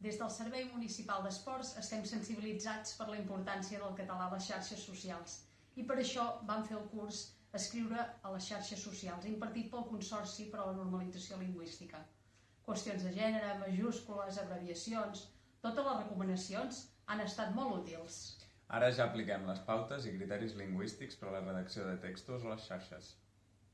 Des del Servei Municipal d'Esports estem sensibilitzats per la importància del català a les xarxes socials i per això vam fer el curs Escriure a les xarxes socials, impartit pel Consorci per a la Normalització Lingüística. Qüestions de gènere, majúscules, abreviacions, totes les recomanacions han estat molt útils. Ara ja apliquem les pautes i criteris lingüístics per a la redacció de textos a les xarxes.